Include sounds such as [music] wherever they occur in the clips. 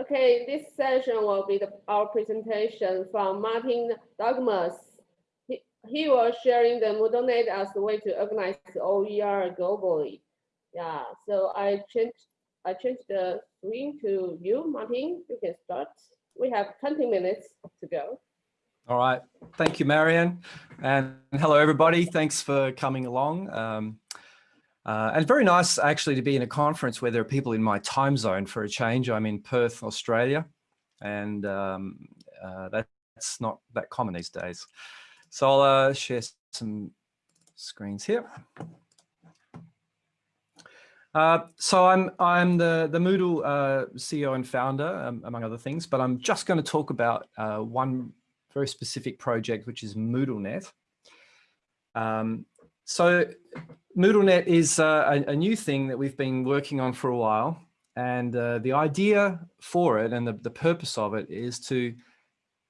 Okay, this session will be the, our presentation from Martin Dougiamas. He, he was sharing the MoodleNet as the way to organize OER globally. Yeah, so I changed I changed the screen to you, Martin. You can start. We have 20 minutes to go. All right. Thank you, Marianne. And hello, everybody. Thanks for coming along. Um, uh, and very nice actually to be in a conference where there are people in my time zone for a change. I'm in Perth, Australia, and um, uh, that's not that common these days. So I'll uh, share some screens here. Uh, so I'm I'm the the Moodle uh, CEO and founder, um, among other things, but I'm just going to talk about uh, one very specific project, which is MoodleNet. Um, so MoodleNet is uh, a, a, new thing that we've been working on for a while. And uh, the idea for it and the, the purpose of it is to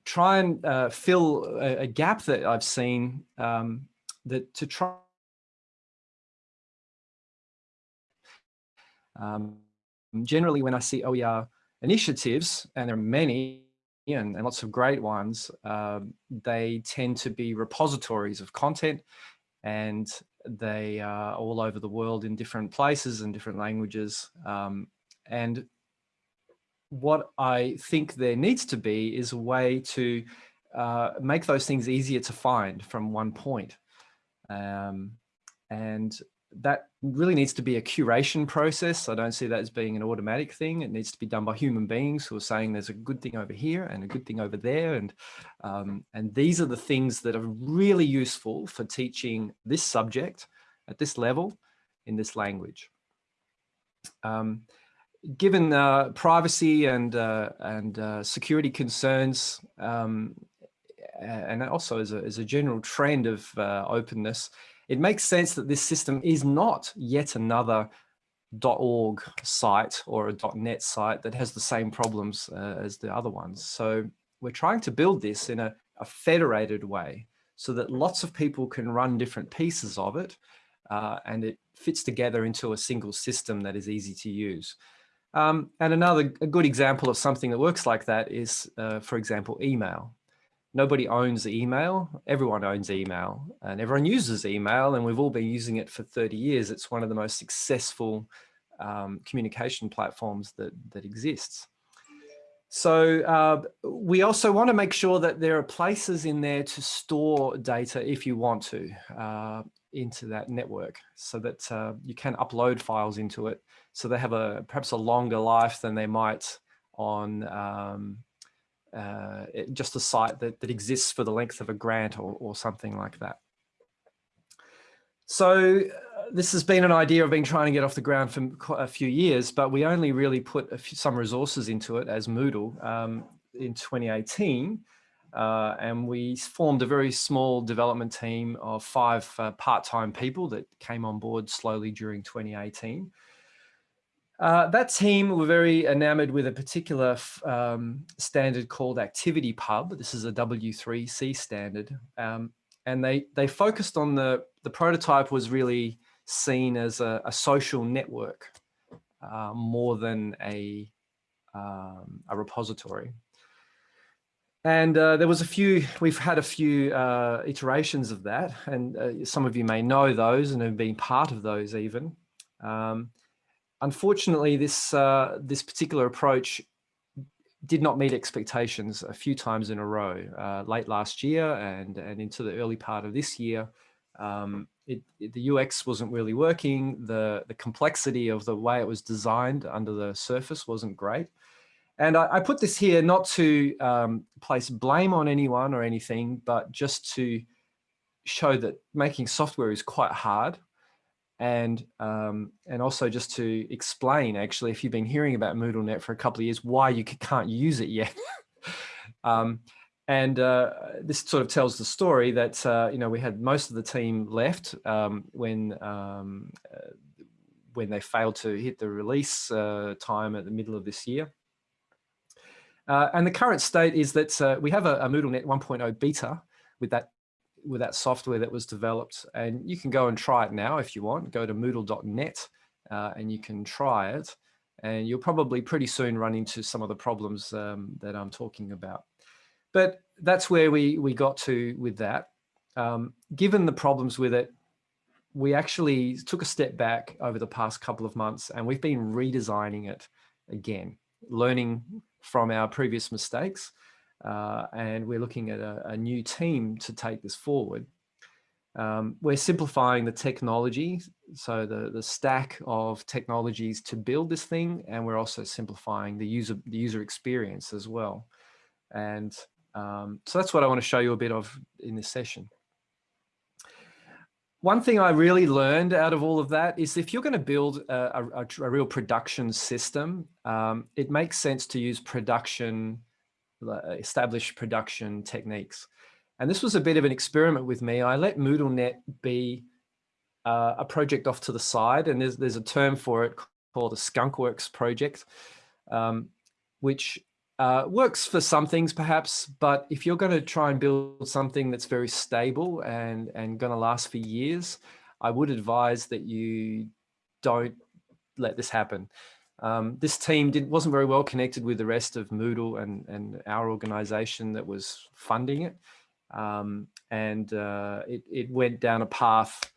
try and uh, fill a, a, gap that I've seen um, that to try um, generally when I see OER initiatives, and there are many and, and lots of great ones, uh, they tend to be repositories of content and they are all over the world in different places and different languages. Um, and what I think there needs to be is a way to uh, make those things easier to find from one point. Um, and that really needs to be a curation process. I don't see that as being an automatic thing. It needs to be done by human beings who are saying there's a good thing over here and a good thing over there. And, um, and these are the things that are really useful for teaching this subject at this level in this language. Um, given uh, privacy and, uh, and uh, security concerns, um, and also as a, as a general trend of uh, openness, it makes sense that this system is not yet another .org site or a .net site that has the same problems uh, as the other ones. So we're trying to build this in a, a, federated way so that lots of people can run different pieces of it uh, and it fits together into a single system that is easy to use. Um, and another a good example of something that works like that is, uh, for example, email nobody owns email. Everyone owns email and everyone uses email and we've all been using it for 30 years. It's one of the most successful um, communication platforms that, that exists. So uh, we also want to make sure that there are places in there to store data if you want to uh, into that network so that uh, you can upload files into it. So they have a perhaps a longer life than they might on um, uh, just a site that, that exists for the length of a grant or, or something like that. So uh, this has been an idea I've been trying to get off the ground for a few years, but we only really put few, some resources into it as Moodle um, in 2018. Uh, and we formed a very small development team of five uh, part-time people that came on board slowly during 2018. Uh, that team were very enamored with a particular um, standard called ActivityPub. This is a W3C standard. Um, and they, they focused on the, the prototype was really seen as a, a social network uh, more than a, um, a repository. And uh, there was a few, we've had a few uh, iterations of that, and uh, some of you may know those and have been part of those even. Um, unfortunately, this uh, this particular approach did not meet expectations a few times in a row. Uh, late last year and and into the early part of this year, um, it, it, the UX wasn't really working. The the complexity of the way it was designed under the surface wasn't great. And I, I put this here not to um, place blame on anyone or anything, but just to show that making software is quite hard and um, and also just to explain actually if you've been hearing about MoodleNet for a couple of years why you can't use it yet. [laughs] Um, and uh, this sort of tells the story that uh, you know we had most of the team left um, when um, uh, when they failed to hit the release uh, time at the middle of this year. Uh, and the current state is that uh, we have a, a MoodleNet 1.0 beta with that with that software that was developed. And you can go and try it now if you want. Go to moodle.net uh, and you can try it. and you'll probably pretty soon run into some of the problems um, that I'm talking about. But that's where we, we got to with that. Um, given the problems with it, we actually took a step back over the past couple of months and we've been redesigning it again, learning from our previous mistakes. Uh, and we're looking at a, a, new team to take this forward. Um, we're simplifying the technology, so the, the stack of technologies to build this thing, and we're also simplifying the user, the user experience as well. And um, so that's what I want to show you a bit of in this session. One thing I really learned out of all of that is if you're going to build a, a, a real production system, um, it makes sense to use production, established production techniques. And this was a bit of an experiment with me. I let MoodleNet be uh, a project off to the side, and there's, there's a term for it called a skunkworks project, um, which uh, works for some things perhaps, but if you're going to try and build something that's very stable and, and going to last for years, I would advise that you don't let this happen. Um, this team did, wasn't very well connected with the rest of Moodle and, and our organization that was funding it. Um, and uh, it, it went down a path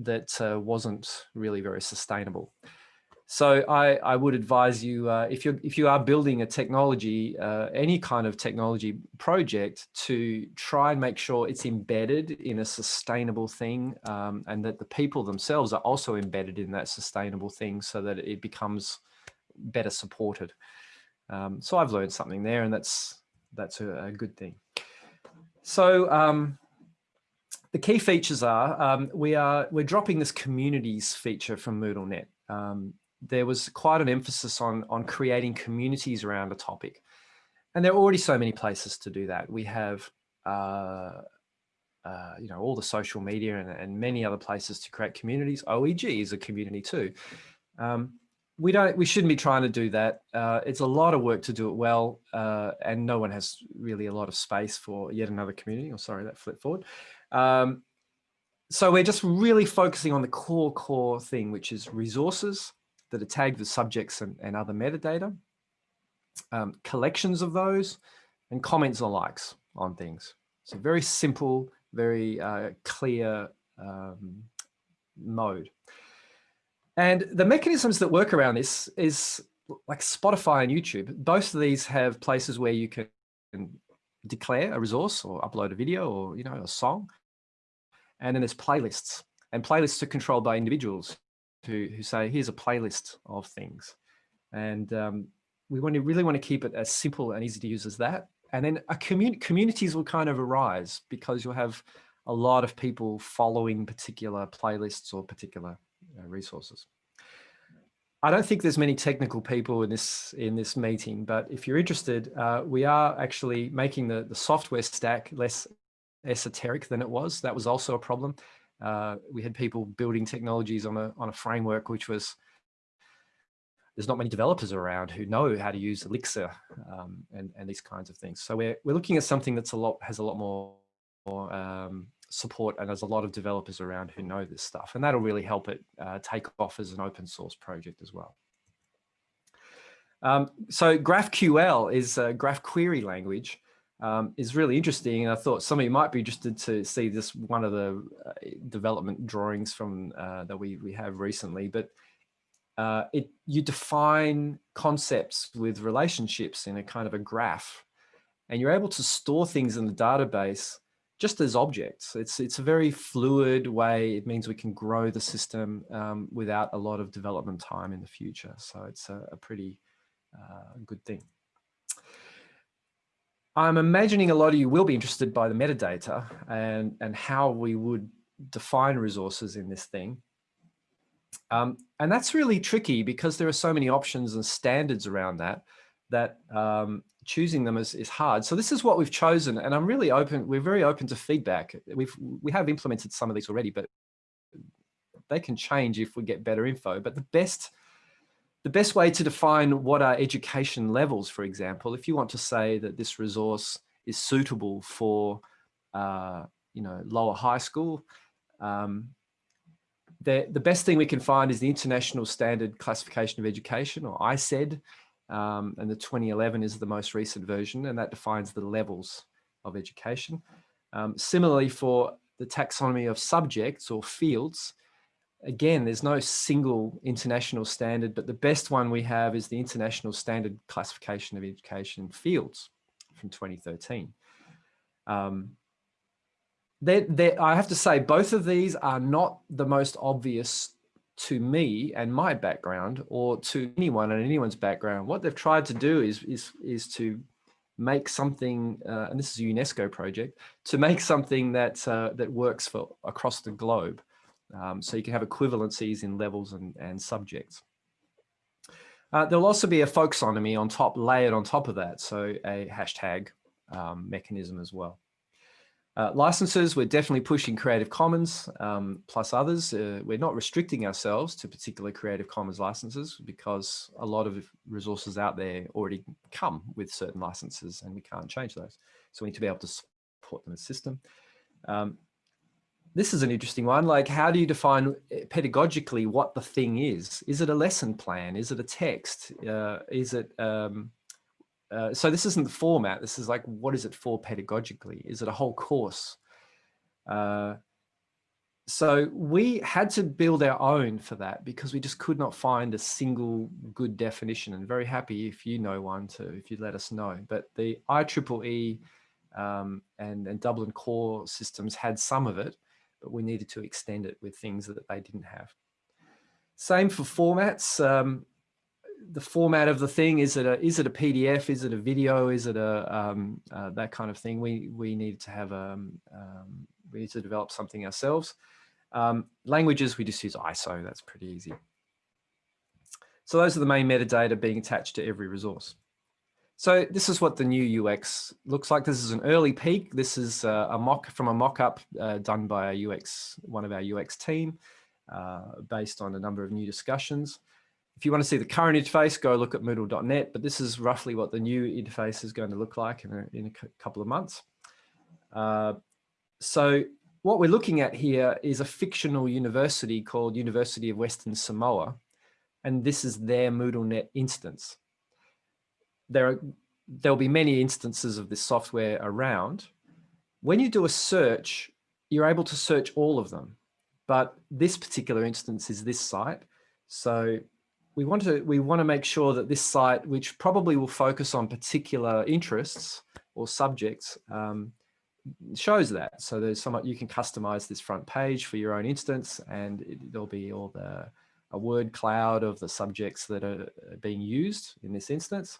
that uh, wasn't really very sustainable. So I, I would advise you, uh, if, you're, if you are building a technology, uh, any kind of technology project, to try and make sure it's embedded in a sustainable thing um, and that the people themselves are also embedded in that sustainable thing so that it becomes better supported. Um, so I've learned something there and that's, that's a, a good thing. So um, the key features are um, we are we're dropping this communities feature from MoodleNet. Um, there was quite an emphasis on on creating communities around a topic, and there are already so many places to do that. We have uh, uh, you know all the social media and, and, many other places to create communities. OEG is a community too. Um, we don't we shouldn't be trying to do that. Uh, it's a lot of work to do it well uh, and no one has really a lot of space for yet another community. Or oh, sorry that flip forward. Um, so we're just really focusing on the core core thing which is resources that are tagged with subjects and, and other metadata um, collections of those and comments or likes on things. So very simple very uh, clear um, mode and the mechanisms that work around this is like Spotify and YouTube. Both of these have places where you can declare a resource or upload a video or, you know, a song. And then there's playlists and playlists are controlled by individuals who, who say, here's a playlist of things. And um, we want to really want to keep it as simple and easy to use as that. And then a commun communities will kind of arise because you'll have a lot of people following particular playlists or particular resources. I don't think there's many technical people in this in this meeting, but if you're interested, uh, we are actually making the, the software stack less esoteric than it was. That was also a problem. Uh, we had people building technologies on a, on a framework which was, there's not many developers around who know how to use Elixir um, and, and these kinds of things. So we're, we're looking at something that's a lot, has a lot more, more um, support and there's a lot of developers around who know this stuff and that'll really help it uh, take off as an open source project as well. Um, so GraphQL is a graph query language um, is really interesting and I thought some of you might be interested to see this one of the uh, development drawings from uh, that we, we have recently but uh, it you define concepts with relationships in a kind of a graph and you're able to store things in the database just as objects. It's, it's a very fluid way. It means we can grow the system um, without a lot of development time in the future. So it's a, a pretty uh, good thing. I'm imagining a lot of you will be interested by the metadata and, and how we would define resources in this thing. Um, and that's really tricky because there are so many options and standards around that, that um, choosing them is, is hard. So this is what we've chosen and I'm really open, we're very open to feedback. We've, we have implemented some of these already, but they can change if we get better info. But the best, the best way to define what are education levels, for example, if you want to say that this resource is suitable for, uh, you know, lower high school, um, the, the best thing we can find is the International Standard Classification of Education, or ISCED, um, and the 2011 is the most recent version, and that defines the levels of education. Um, similarly, for the taxonomy of subjects or fields, again, there's no single international standard, but the best one we have is the International Standard Classification of Education Fields from 2013. Um, they're, they're, I have to say, both of these are not the most obvious to me and my background or to anyone and anyone's background. What they've tried to do is, is, is to make something, uh, and this is a UNESCO project, to make something that, uh, that works for across the globe. Um, so you can have equivalencies in levels and, and subjects. Uh, there'll also be a folksonomy on top, layered on top of that. So a hashtag um, mechanism as well. Uh, licenses, we're definitely pushing Creative Commons um, plus others. Uh, we're not restricting ourselves to particular Creative Commons licenses because a lot of resources out there already come with certain licenses and we can't change those. So we need to be able to support them as system. Um, this is an interesting one. Like, how do you define eh, pedagogically what the thing is? Is it a lesson plan? Is it a text? Uh, is it um, uh, so this isn't the format. This is like, what is it for pedagogically? Is it a whole course? Uh, so we had to build our own for that because we just could not find a single good definition and very happy if you know one to, if you let us know. But the IEEE um, and, and Dublin core systems had some of it, but we needed to extend it with things that they didn't have. Same for formats. Um, the format of the thing is it a is it a pdf is it a video? Is it a um, uh, that kind of thing? We we need to have a um, um, we need to develop something ourselves. Um, languages we just use iso that's pretty easy. So those are the main metadata being attached to every resource. So this is what the new ux looks like. This is an early peek. This is uh, a mock from a mock-up uh, done by a ux one of our ux team uh, based on a number of new discussions if you want to see the current interface, go look at moodle.net, but this is roughly what the new interface is going to look like in a, in a couple of months. Uh, so what we're looking at here is a fictional university called University of Western Samoa, and this is their MoodleNet instance. There are, there'll be many instances of this software around. When you do a search, you're able to search all of them, but this particular instance is this site. So we want to we want to make sure that this site, which probably will focus on particular interests or subjects, um, shows that. So there's some you can customize this front page for your own instance, and it, there'll be all the a word cloud of the subjects that are being used in this instance,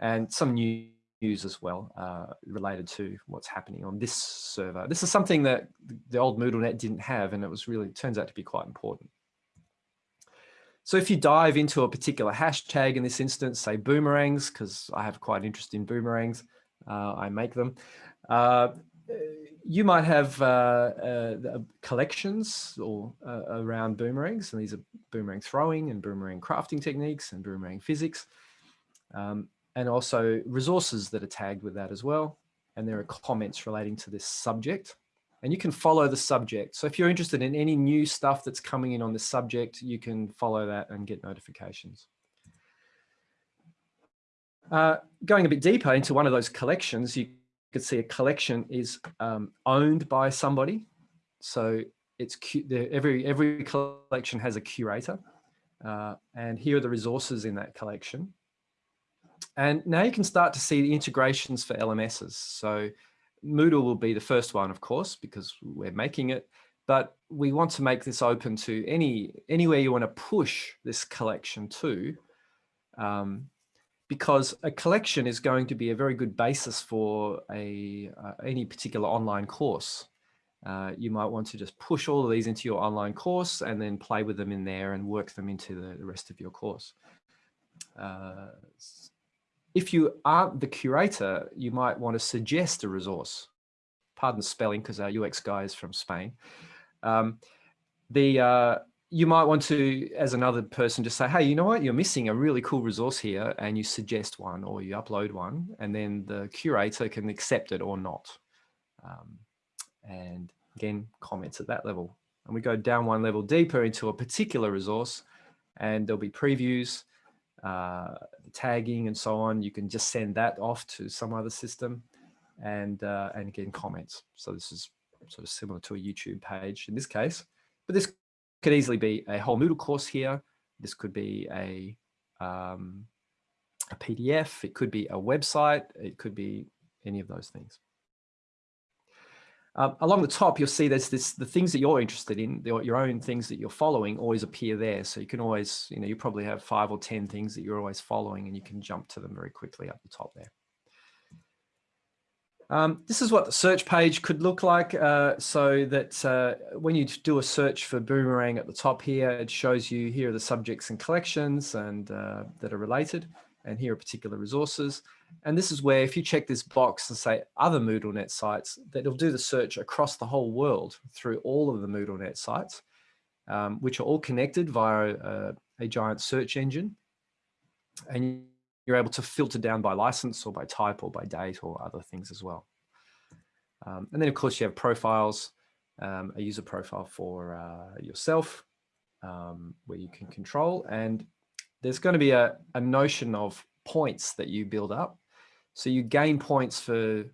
and some news as well uh, related to what's happening on this server. This is something that the old MoodleNet didn't have, and it was really turns out to be quite important. So if you dive into a particular hashtag in this instance, say boomerangs, because I have quite an interest in boomerangs, uh, I make them. Uh, you might have uh, uh collections or uh, around boomerangs, and these are boomerang throwing and boomerang crafting techniques and boomerang physics, um, and also resources that are tagged with that as well. And there are comments relating to this subject and you can follow the subject. So if you're interested in any new stuff that's coming in on the subject, you can follow that and get notifications. Uh, going a bit deeper into one of those collections, you could see a collection is um, owned by somebody. So it's every every collection has a curator, uh, and here are the resources in that collection. And now you can start to see the integrations for LMSs. So Moodle will be the first one, of course, because we're making it, but we want to make this open to any anywhere you want to push this collection to, um, because a collection is going to be a very good basis for a uh, any particular online course. Uh, you might want to just push all of these into your online course and then play with them in there and work them into the, the rest of your course. Uh, if you aren't the curator, you might want to suggest a resource. Pardon spelling, because our UX guy is from Spain. Um, the uh, you might want to, as another person, just say, hey, you know what, you're missing a really cool resource here, and you suggest one or you upload one, and then the curator can accept it or not. Um, and again, comments at that level and we go down one level deeper into a particular resource and there'll be previews, uh, tagging and so on. You can just send that off to some other system and, uh, and again, comments. So this is sort of similar to a YouTube page in this case, but this could easily be a whole Moodle course here. This could be a, um, a PDF, it could be a website, it could be any of those things. Um, along the top, you'll see there's this, the things that you're interested in, the, your own things that you're following always appear there. So you can always, you know, you probably have five or 10 things that you're always following and you can jump to them very quickly up the top there. Um, this is what the search page could look like uh, so that uh, when you do a search for boomerang at the top here, it shows you here are the subjects and collections and uh, that are related and here are particular resources. And this is where if you check this box and say other MoodleNet sites, that it'll do the search across the whole world through all of the MoodleNet sites, um, which are all connected via a, a giant search engine. And you're able to filter down by license or by type or by date or other things as well. Um, and then of course you have profiles, um, a user profile for uh, yourself um, where you can control and there's going to be a, a notion of points that you build up. So you gain points for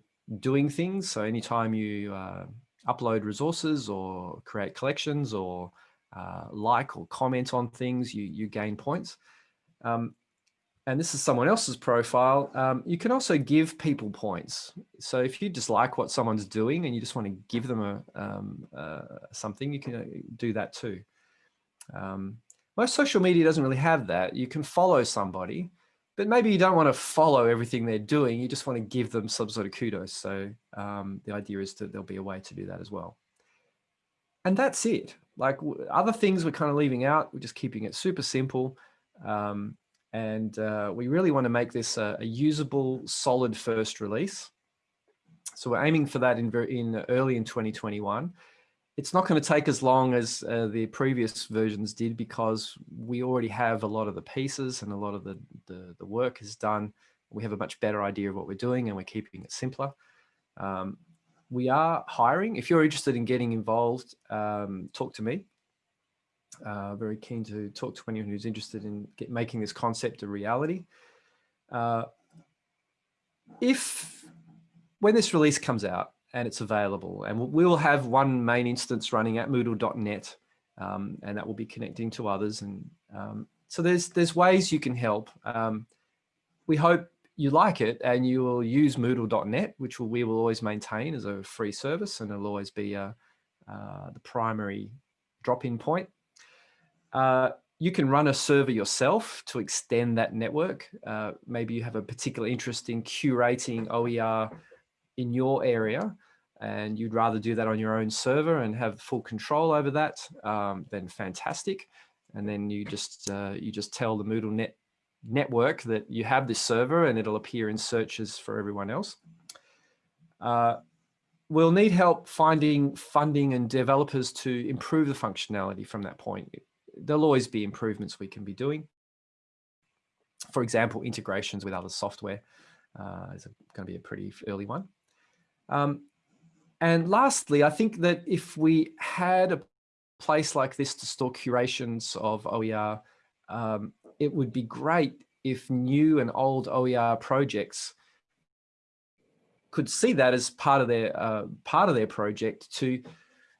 doing things. So anytime you uh, upload resources or create collections or uh, like or comment on things, you, you gain points. Um, and this is someone else's profile, um, you can also give people points. So if you dislike what someone's doing and you just want to give them a um, uh, something, you can uh, do that too. Um, most social media doesn't really have that. You can follow somebody, but maybe you don't want to follow everything they're doing. You just want to give them some sort of kudos. So um, the idea is that there'll be a way to do that as well. And that's it. Like other things we're kind of leaving out. We're just keeping it super simple. Um, and uh, we really want to make this a, a, usable, solid first release. So we're aiming for that in, in early in 2021 it's not going to take as long as uh, the previous versions did because we already have a lot of the pieces and a lot of the, the, the, work is done. We have a much better idea of what we're doing and we're keeping it simpler. Um, we are hiring. If you're interested in getting involved, um, talk to me. Uh, very keen to talk to anyone who's interested in get, making this concept a reality. Uh, if when this release comes out, and it's available. And we'll have one main instance running at moodle.net um, and that will be connecting to others. And um, so there's, there's ways you can help. Um, we hope you like it and you will use moodle.net, which will, we will always maintain as a free service and it'll always be uh, uh, the primary drop-in point. Uh, you can run a server yourself to extend that network. Uh, maybe you have a particular interest in curating OER in your area and you'd rather do that on your own server and have full control over that, um, then fantastic. And then you just uh, you just tell the MoodleNet network that you have this server and it'll appear in searches for everyone else. Uh, we'll need help finding funding and developers to improve the functionality from that point. There'll always be improvements we can be doing. For example, integrations with other software uh, is going to be a pretty early one. Um, and lastly, I think that if we had a place like this to store curations of OER, um, it would be great if new and old OER projects could see that as part of their uh, part of their project to,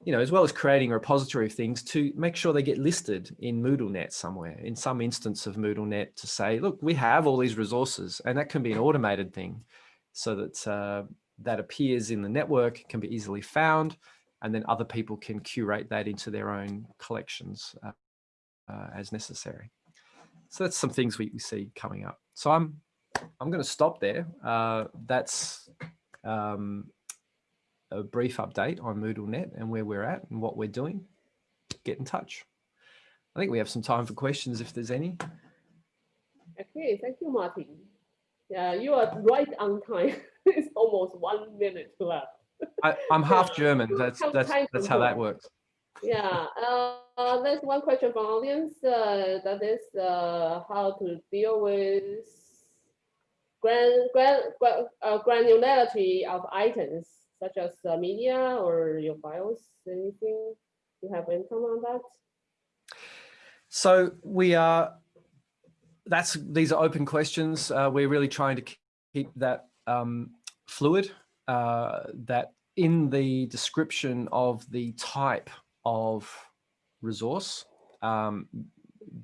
you know, as well as creating a repository of things to make sure they get listed in MoodleNet somewhere, in some instance of MoodleNet to say, look, we have all these resources and that can be an automated thing so that uh, that appears in the network can be easily found and then other people can curate that into their own collections uh, uh, as necessary. So that's some things we, we, see coming up. So I'm I'm going to stop there. Uh, that's um, a brief update on MoodleNet and where we're at and what we're doing. Get in touch. I think we have some time for questions if there's any. Okay, thank you, Martin. Yeah, you are right on time. [laughs] [laughs] it's almost one minute left. I, am half yeah. [laughs] German. That's that's that's how that works. Yeah, uh, there's one question from audience. Uh, that is uh, how to deal with gran, gran, gran uh, granularity of items such as uh, media or your files, anything. You have income on that? So we are, that's, these are open questions. Uh, we're really trying to keep that um, fluid, uh, that in the description of the type of resource, um,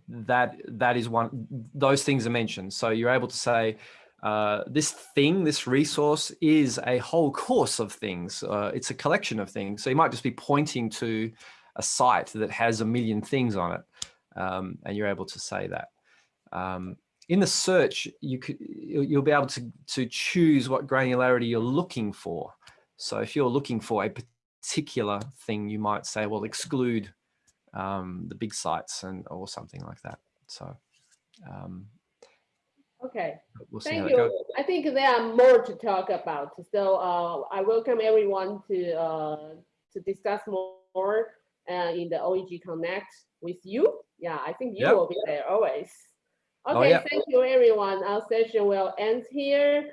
that that is one, those things are mentioned. So you're able to say, uh, this thing, this resource is a whole course of things. Uh, it's a collection of things. So you might just be pointing to a site that has a million things on it. Um, and you're able to say that. Um, in the search, you could, you'll be able to, to choose what granularity you're looking for. So if you're looking for a particular thing, you might say, well, exclude um, the big sites and or something like that. So um, Okay, we'll thank you. I think there are more to talk about. So uh, I welcome everyone to uh, to discuss more uh, in the OEG Connect with you. Yeah, I think you Yep. will be there always. Oh, Okay, yeah. thank you, everyone. Our session will end here.